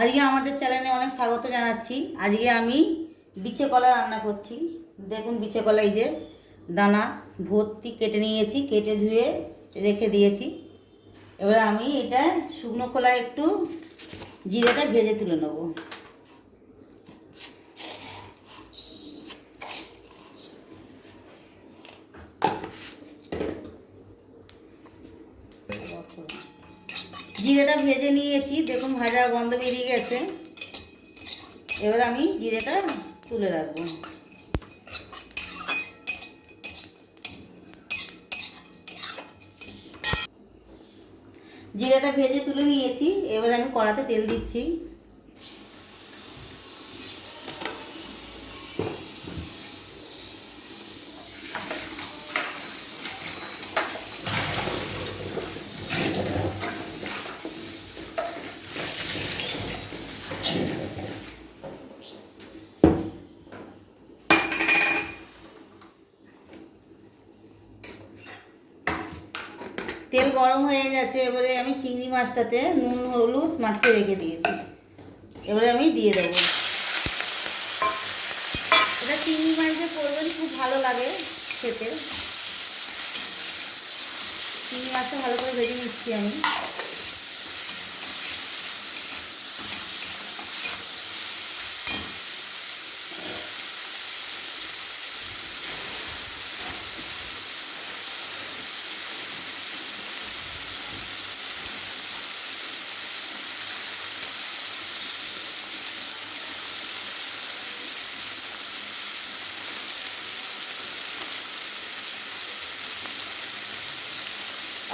আজকে আমাদের চ্যানেলে অনেক স্বাগত জানাচ্ছি। আজকে আমি বিছে কলা রান্না করছি। দেখুন বিছে কলা এই যে দানা, ভর্তি কেটে নিয়েছি, কেটে ধুয়ে রেখে দিয়েছি। এবার আমি এটা শুকনো খোলায় একটু জিরেটা ভেজে তুলে নেব। জিরেটা ভেজে নিয়েছি, দেখুন ভাজা গন্ধ বেরিয়ে গেছে। এবার আমি জিরেটা তুলে রাখব। জিরাটা ভেজে তুলে নিয়েছি, এবার আমি কড়াতে তেল দিচ্ছি তেল গরম হয়ে গেছে, এবারে আমি চিংড়ি মাছটাতে নুন, হলুদ মাখিয়ে রেখে দিয়েছি। এবারে আমি দিয়ে দেবো। এটা চিংড়ি মাছ দিয়ে করবেন, খুব ভালো লাগে খেতে। চিংড়ি মাছটা ভালো করে ভেজে নিচ্ছি আমি।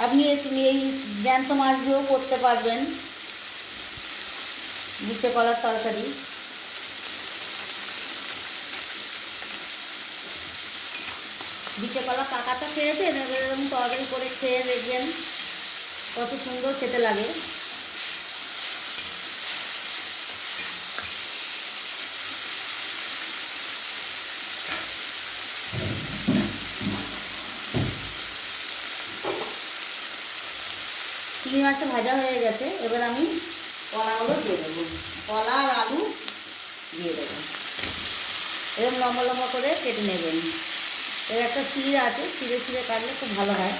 আপনি তুমি এই জ্যান্ত মাছ দিয়েও করতে পারবেন। নিচে কলার তরকারি। বিচে কলা পাকাটা খেয়েছেন এরকম তরকারি করে খেয়ে দেখবেন কত সুন্দর খেতে লাগে। চিংড়ি মাছটা ভাজা হয়ে গেছে, এবার আমি কলাগুলো দিয়ে দেবো। কলা আর আলু দিয়ে দেবো। এরকম লম্বা লম্বা করে কেটে নেবেন। এর একটা চিড়ে আছে চিড়ে চিড়ে কাটলে খুব ভালো হয়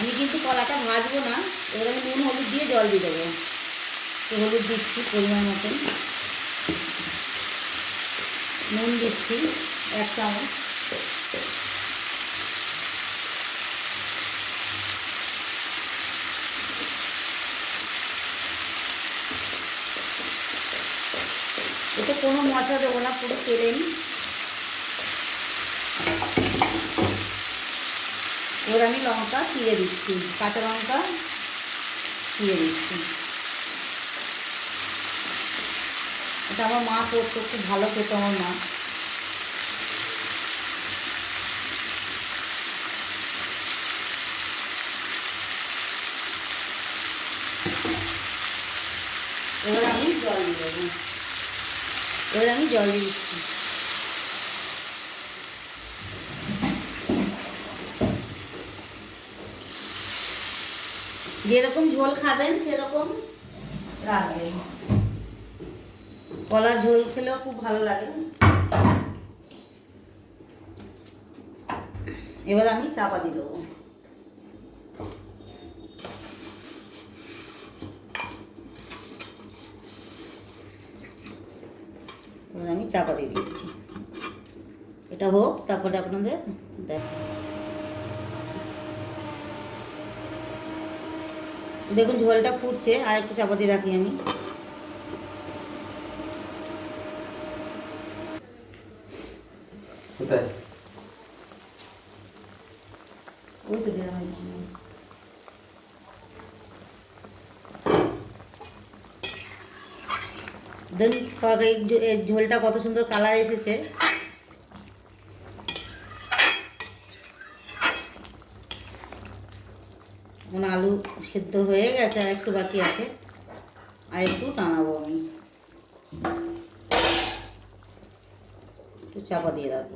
আমি কিন্তু কলাটা ভাজবো না, এবার আমি নুন, হলুদ দিয়ে জল দিয়ে দেবো। একটু হলুদ দিচ্ছি পরিমাণ মতন। নুন দিচ্ছি এক চামচ। এতে কোনো মশলা দেবো না, পুরো প্লেন এবার আমি লঙ্কা চিড়ে দিচ্ছি, কাঁচা লঙ্কা চিড়ে দিচ্ছি। এটা আমার মা করতো, খুব ভালো খেতো আমার মা। এবার আমি জল দিয়ে দেবো। এবার আমি জল দিয়ে দিচ্ছি। যেরকম ঝোল খাবেন, সেরকম রাখবেন। কলার ঝোল খেলেও খুব ভালো লাগে। এবার আমি চাপা দিয়ে দেবো। আমি চাপা দিয়ে দিচ্ছি। এটা হোক, তারপরে আপনাদের দেখ দেখুন ঝোলটা ফুটছে আর একটু চাপা দিয়ে রাখি আমি। দেখুন তরকারি ঝোলটা কত সুন্দর কালার এসেছে। সেদ্ধ হয়ে গেছে আর একটু বাকি আছে। আর একটু টানাবো আমি। একটু চাপা দিয়ে রাখব।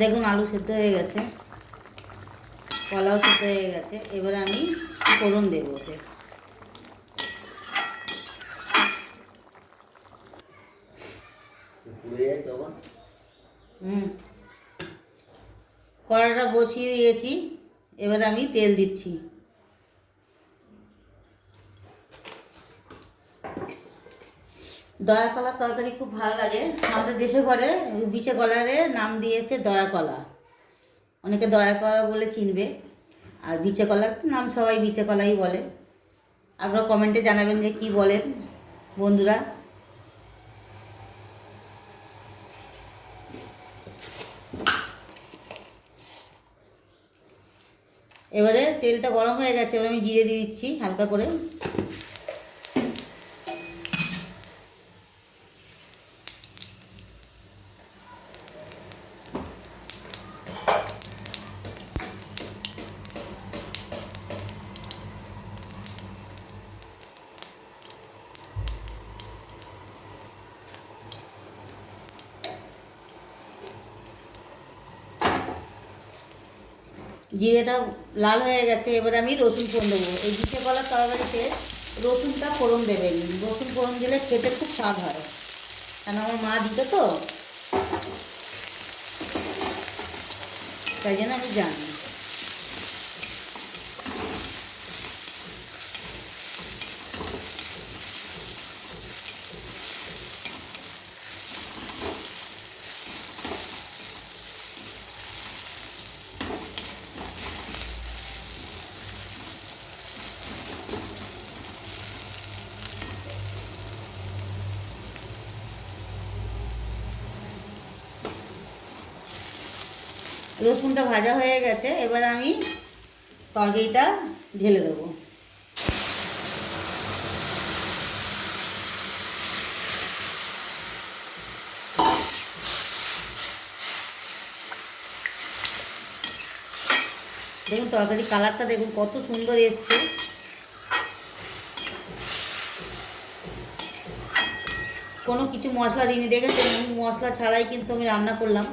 দেখুন, আলু সেদ্ধ হয়ে গেছে। কলাও সেদ্ধ হয়ে গেছে। এবারে আমি ফোড়ন দেবো ওতে। তখন? হুম। কড়াটা বসিয়ে দিয়েছি। এবার আমি তেল দিচ্ছি। দয়া কলা তরকারি খুব ভালো লাগে। আমাদের দেশে ঘরে বিচে কলারে নাম দিয়েছে দয়া কলা। অনেকে দয়া করা বলে চিনবে। আর বিচে কলার নাম সবাই বিচে কলাই বলে। আপনারা কমেন্টে জানাবেন যে কি বলেন বন্ধুরা। এবারে তেলটা গরম হয়ে গেছে, এবার আমি জিরে দিয়ে দিচ্ছি হালকা করে। জিরেটা লাল হয়ে গেছে, এবার আমি রসুন ফোড়ন দেবো। এই পিঠে কলার তরকারিতে রসুনটা ফোড়ন দেবেন। রসুন ফোড়ন দিলে খেতে খুব স্বাদ হয়। কারণ আমার মা দিত তো। তাই জন্য আমি জানি। রসুনটা ভাজা হয়ে গেছে, এবার আমি তরকারিটা ঢেলে দেবো। দেখুন তরকারি কালারটা দেখুন, কত সুন্দর এসছে। কোনো কিছু মশলা দিইনি, দেখেছেন? মশলা ছাড়াই কিন্তু আমি রান্না করলাম।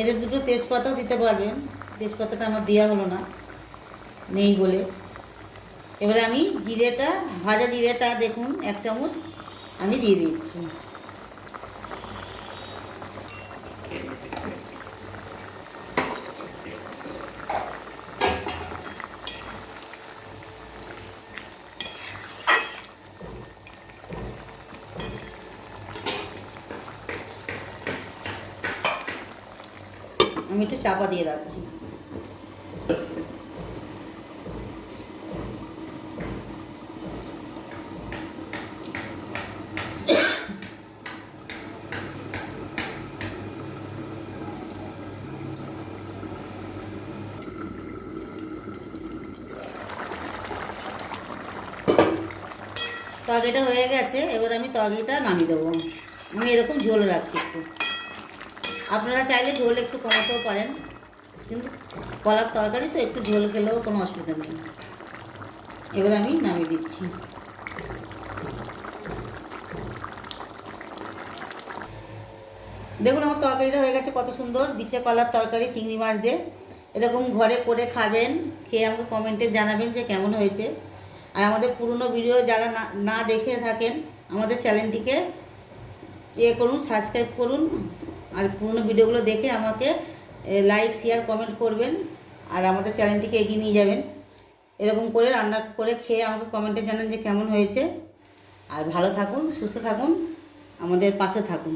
এদের দুটো তেজপাতাও দিতে পারবেন। তেজপাতাটা আমার দেওয়া হলো না, নেই বলে। এবারে আমি জিরেটা, ভাজা জিরেটা দেখুন, এক চামচ আমি দিয়ে দিচ্ছি। আমি একটু চাপা দিয়ে রাখছি। তরকারিটা হয়ে গেছে, এবার আমি তরকারিটা নামিয়ে দেবো। আমি এরকম ঝোল রাখছি একটু। আপনারা চাইলে ঝোল একটু কমাতেও পারেন, কিন্তু কলার তরকারি তো একটু ঝোল খেলেও কোনো অসুবিধা নেই। এবার আমি নামিয়ে দিচ্ছি। দেখুন আমার তরকারিটা হয়ে গেছে কত সুন্দর, বিছে কলার তরকারি, চিংড়ি মাছ দিয়ে। এরকম ঘরে করে খাবেন, খেয়ে আমাকে কমেন্টে জানাবেন যে কেমন হয়েছে। আর আমাদের পুরনো ভিডিও যারা না না দেখে থাকেন, আমাদের চ্যানেলটিকে এ করুন, সাবস্ক্রাইব করুন। আর পুরনো ভিডিওগুলো দেখে আমাকে লাইক শেয়ার কমেন্ট করবেন আর আমাদের চ্যানেলটিকে এগিয়ে নিয়ে যাবেন। এরকম করে রান্না করে খেয়ে আমাকে কমেন্টে জানান যে কেমন হয়েছে। আর ভালো থাকুন, সুস্থ থাকুন, আমাদের পাশে থাকুন।